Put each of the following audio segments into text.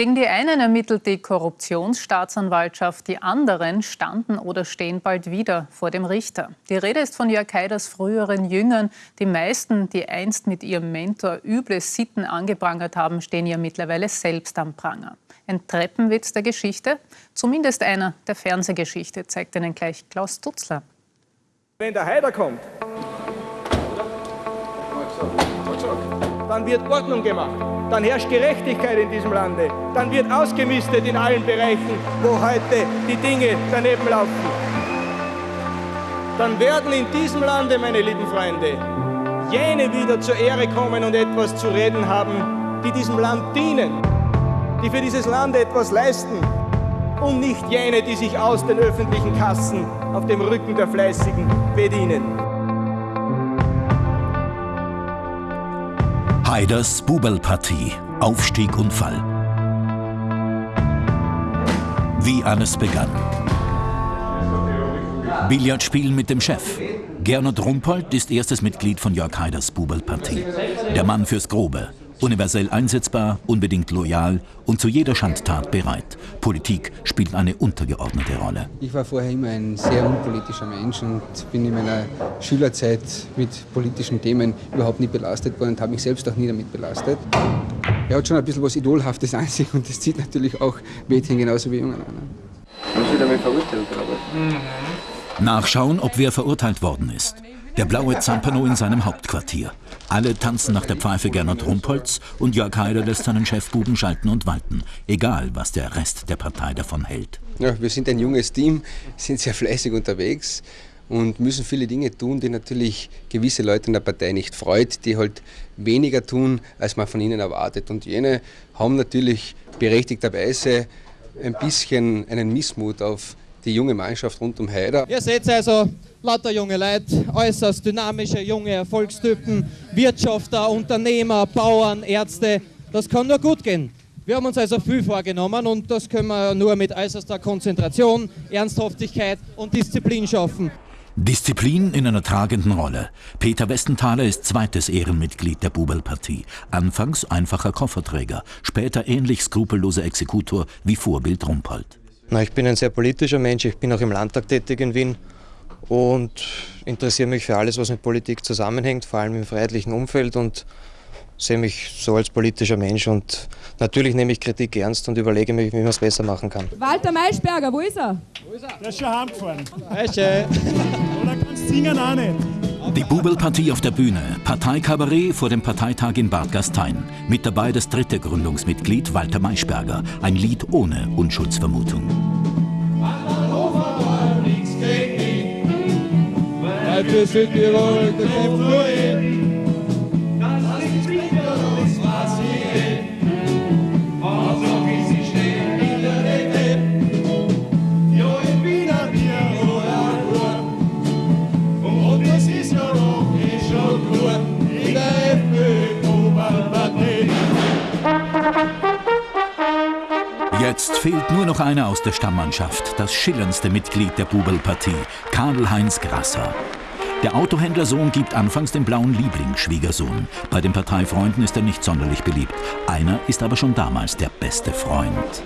Gegen die einen ermittelt die Korruptionsstaatsanwaltschaft, die anderen standen oder stehen bald wieder vor dem Richter. Die Rede ist von Jörg Haiders früheren Jüngern. Die meisten, die einst mit ihrem Mentor üble Sitten angeprangert haben, stehen ja mittlerweile selbst am Pranger. Ein Treppenwitz der Geschichte, zumindest einer der Fernsehgeschichte, zeigt Ihnen gleich Klaus Dutzler. Wenn der Haider kommt, dann wird Ordnung gemacht, dann herrscht Gerechtigkeit in diesem Lande, dann wird ausgemistet in allen Bereichen, wo heute die Dinge daneben laufen. Dann werden in diesem Lande, meine lieben Freunde, jene wieder zur Ehre kommen und etwas zu reden haben, die diesem Land dienen, die für dieses Land etwas leisten und nicht jene, die sich aus den öffentlichen Kassen auf dem Rücken der Fleißigen bedienen. Haiders Bubelpartie, Aufstieg und Fall. Wie alles begann. Billardspielen mit dem Chef. Gernot Rumpold ist erstes Mitglied von Jörg Haiders Bubelpartie. Der Mann fürs Grobe, universell einsetzbar, unbedingt loyal und zu jeder Schandtat bereit. Politik spielt eine untergeordnete Rolle. Ich war vorher immer ein sehr unpolitischer Mensch und bin in meiner Schülerzeit mit politischen Themen überhaupt nicht belastet worden und habe mich selbst auch nie damit belastet. Er hat schon ein bisschen was Idolhaftes an sich und das zieht natürlich auch Mädchen genauso wie Jungen an. Haben Sie damit verurteilt, oder? Mhm. Nachschauen, ob wer verurteilt worden ist. Der blaue Zampano in seinem Hauptquartier. Alle tanzen nach der Pfeife Gernot Rumpholz und Jörg Haider lässt seinen Chefbuben schalten und walten. Egal, was der Rest der Partei davon hält. Ja, wir sind ein junges Team, sind sehr fleißig unterwegs und müssen viele Dinge tun, die natürlich gewisse Leute in der Partei nicht freut, die halt weniger tun, als man von ihnen erwartet. Und jene haben natürlich berechtigterweise ein bisschen einen Missmut auf die junge Mannschaft rund um Haider. Ihr seht also, lauter junge Leute, äußerst dynamische junge Erfolgstypen, Wirtschafter, Unternehmer, Bauern, Ärzte. Das kann nur gut gehen. Wir haben uns also viel vorgenommen und das können wir nur mit äußerster Konzentration, Ernsthaftigkeit und Disziplin schaffen. Disziplin in einer tragenden Rolle. Peter Westenthaler ist zweites Ehrenmitglied der Bubelpartie. Anfangs einfacher Kofferträger, später ähnlich skrupelloser Exekutor wie Vorbild Rumpold. Na, ich bin ein sehr politischer Mensch, ich bin auch im Landtag tätig in Wien und interessiere mich für alles, was mit Politik zusammenhängt, vor allem im freiheitlichen Umfeld und sehe mich so als politischer Mensch und natürlich nehme ich Kritik ernst und überlege mir, wie man es besser machen kann. Walter Maischberger, wo ist er? Wo ist er? Der ist schon heimgefahren. Oder kannst singen auch nicht. Die Bubelpartie auf der Bühne, Parteikabarett vor dem Parteitag in Bad Gastein. Mit dabei das dritte Gründungsmitglied Walter Maischberger, ein Lied ohne Unschuldsvermutung. in. Fehlt nur noch einer aus der Stammmannschaft, das schillerndste Mitglied der Bubelpartie, Karl-Heinz Grasser. Der Autohändlersohn gibt anfangs den blauen Lieblingsschwiegersohn. Bei den Parteifreunden ist er nicht sonderlich beliebt. Einer ist aber schon damals der beste Freund.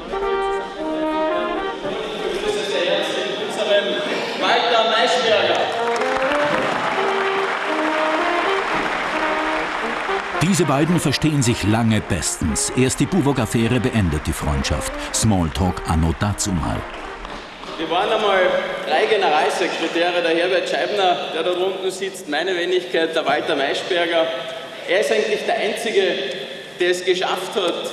Diese beiden verstehen sich lange bestens. Erst die Buwog-Affäre beendet die Freundschaft. Smalltalk anno dazumal. Wir waren einmal drei Generalsekretäre, der Herbert Scheibner, der da unten sitzt, meine Wenigkeit, der Walter Maischberger. Er ist eigentlich der Einzige, der es geschafft hat,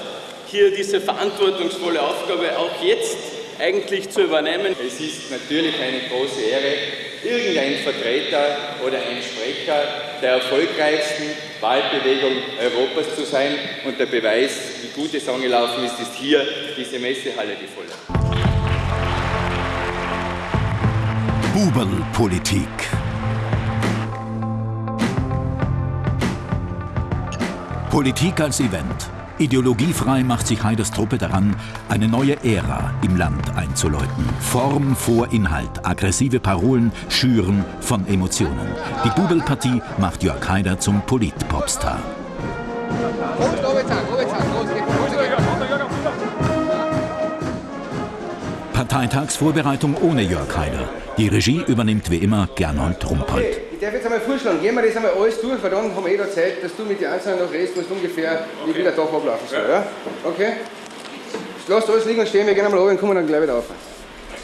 hier diese verantwortungsvolle Aufgabe auch jetzt eigentlich zu übernehmen. Es ist natürlich eine große Ehre, irgendein Vertreter oder ein Sprecher der erfolgreichsten Wahlbewegung Europas zu sein. Und der Beweis, wie gut es angelaufen ist, ist hier diese Messehalle, die volle. Bubelpolitik. Politik als Event. Ideologiefrei macht sich Haiders Truppe daran, eine neue Ära im Land einzuläuten. Form vor Inhalt, aggressive Parolen, Schüren von Emotionen. Die Bubelpartie macht Jörg Haider zum Polit-Popstar. Parteitagsvorbereitung ohne Jörg Haider. Die Regie übernimmt wie immer Gernot Rumpold. Okay, einmal vorschlagen, gehen wir das einmal alles durch, weil dann haben wir eh da Zeit, dass du mit den Einzelnen noch redest, was ungefähr, wie viel der Tag ablaufen soll. Ja? Okay? Lasst alles liegen und stehen, wir gehen einmal runter und kommen dann gleich wieder auf.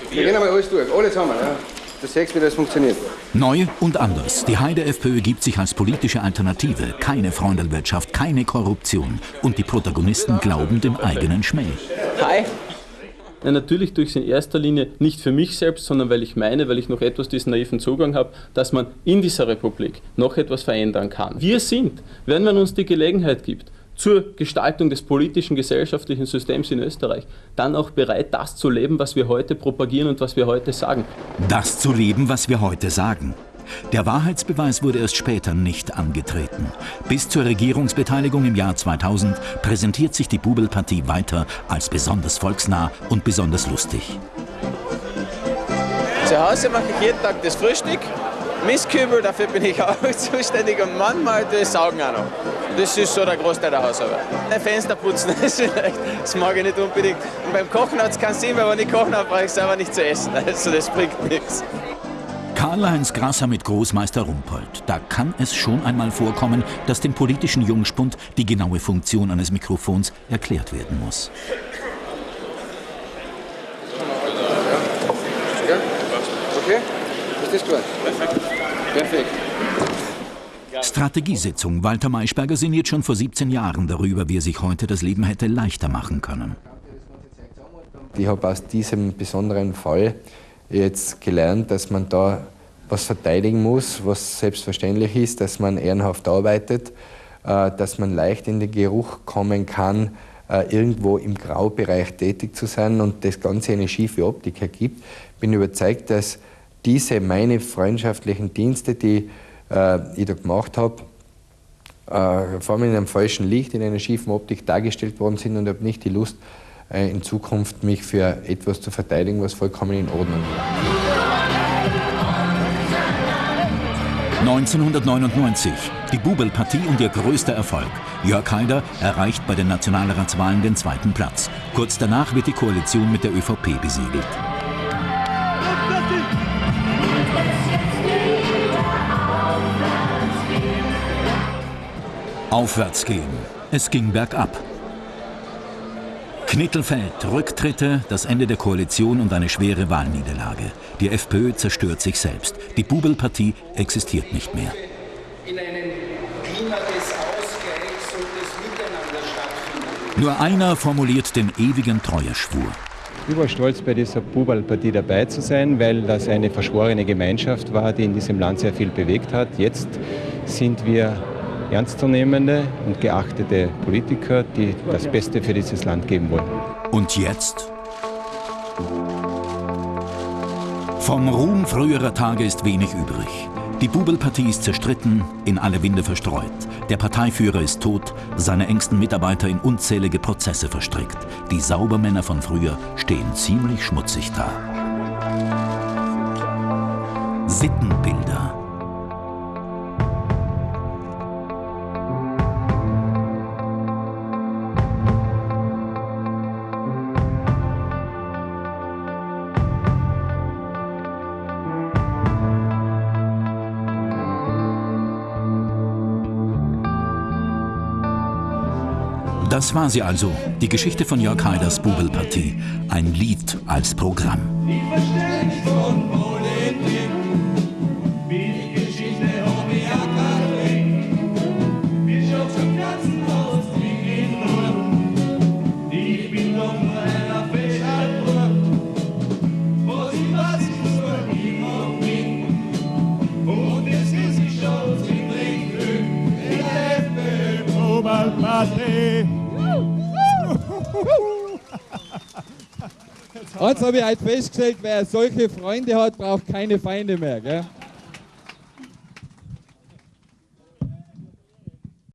Wir gehen einmal alles durch, alle zusammen. Ja? Das sechs, wie das funktioniert. Neu und anders. Die Heide FPÖ gibt sich als politische Alternative. Keine Freundelwirtschaft, keine Korruption. Und die Protagonisten glauben dem eigenen Schmäh. Hi. Ja, natürlich tue ich es in erster Linie nicht für mich selbst, sondern weil ich meine, weil ich noch etwas diesen naiven Zugang habe, dass man in dieser Republik noch etwas verändern kann. Wir sind, wenn man uns die Gelegenheit gibt, zur Gestaltung des politischen, gesellschaftlichen Systems in Österreich, dann auch bereit, das zu leben, was wir heute propagieren und was wir heute sagen. Das zu leben, was wir heute sagen. Der Wahrheitsbeweis wurde erst später nicht angetreten. Bis zur Regierungsbeteiligung im Jahr 2000 präsentiert sich die Bubelpartie weiter als besonders volksnah und besonders lustig. Zu Hause mache ich jeden Tag das Frühstück, Mistkübel, dafür bin ich auch zuständig und manchmal das Saugen auch noch. Das ist so der Großteil der Hausarbeit. Ein Fenster putzen, das, das mag ich nicht unbedingt. Und beim Kochen hat es keinen Sinn, weil wenn ich kochen habe, brauche ich selber nicht zu essen. Also das bringt nichts. Karl-Heinz Grasser mit Großmeister Rumpold. Da kann es schon einmal vorkommen, dass dem politischen Jungspund die genaue Funktion eines Mikrofons erklärt werden muss. Okay? Ist das gut? Perfekt. Perfekt. Strategiesitzung. Walter Maischberger sinniert schon vor 17 Jahren darüber, wie er sich heute das Leben hätte leichter machen können. Ich habe aus diesem besonderen Fall jetzt gelernt, dass man da was verteidigen muss, was selbstverständlich ist, dass man ehrenhaft arbeitet, äh, dass man leicht in den Geruch kommen kann, äh, irgendwo im Graubereich tätig zu sein und das Ganze eine schiefe Optik ergibt. Ich bin überzeugt, dass diese meine freundschaftlichen Dienste, die äh, ich da gemacht habe, vor allem in einem falschen Licht, in einer schiefen Optik dargestellt worden sind und habe nicht die Lust, in Zukunft mich für etwas zu verteidigen, was vollkommen in Ordnung war. 1999. Die Bubelpartie und ihr größter Erfolg. Jörg Haider erreicht bei den Nationalratswahlen den zweiten Platz. Kurz danach wird die Koalition mit der ÖVP besiegelt. Aufwärts gehen. Es ging bergab. Knittelfeld, Rücktritte, das Ende der Koalition und eine schwere Wahlniederlage. Die FPÖ zerstört sich selbst. Die Bubelpartie existiert nicht mehr. In einem Klima des Ausgleichs und des Miteinander stattfinden. Nur einer formuliert den ewigen Treueschwur. Ich war stolz, bei dieser Bubelpartie dabei zu sein, weil das eine verschworene Gemeinschaft war, die in diesem Land sehr viel bewegt hat. Jetzt sind wir ernstzunehmende und geachtete Politiker, die das Beste für dieses Land geben wollen. Und jetzt? Vom Ruhm früherer Tage ist wenig übrig. Die Bubelpartie ist zerstritten, in alle Winde verstreut. Der Parteiführer ist tot, seine engsten Mitarbeiter in unzählige Prozesse verstrickt. Die Saubermänner von früher stehen ziemlich schmutzig da. Sittenbilder. Das war sie also, die Geschichte von Jörg Haiders Bubelpartie. Ein Lied als Programm. Nicht von Politik, wie die Geschichte keinen Bin schon zum ganzen Haus Ich bin doch nur einer Fehlschaltburg, wo sie was ist, wo niemand bin. Und es ist die Chance, bringt Glück in der FPÖ. Bubelpartie. Jetzt habe ich halt festgestellt, wer solche Freunde hat, braucht keine Feinde mehr. Gell?